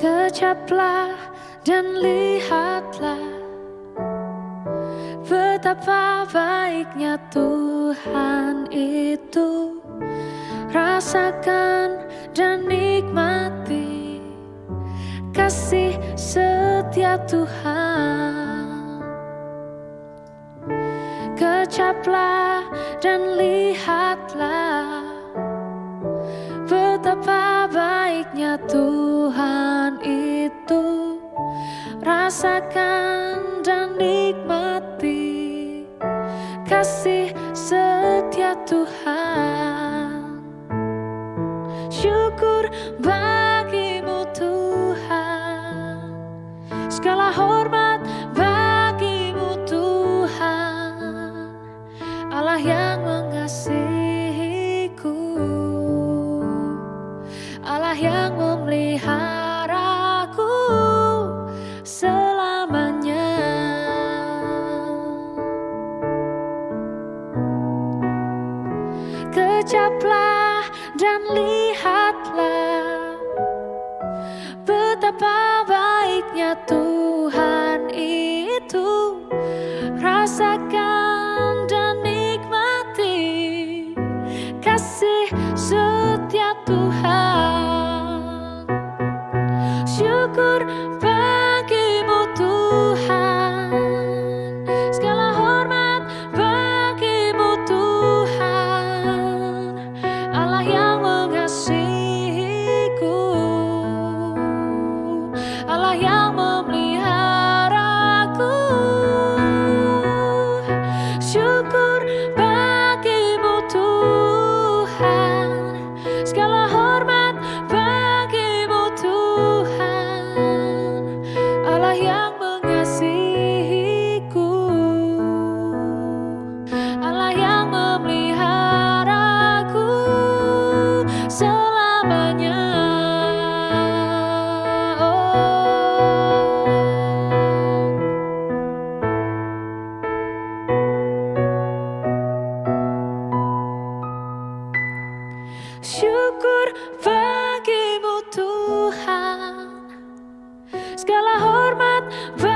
Kecaplah dan lihatlah Betapa baiknya Tuhan itu. Rasakan dan nikmati Kasih setia Tuhan. Kecaplah dan lihatlah Betapa baiknya Tuhan itu Rasakan dan nikmati Kasih setia Tuhan. Syukur bagimu Tuhan. Segala hormat bagimu Tuhan. Allah yang mengasihiku. Allah yang memeliharaku Kecaplah dan lihatlah Betapa baiknya Tuhan itu. Rasakan dan nikmati Kasih setia Tuhan syukur bagimu Tuhan. Segala hormat bagimu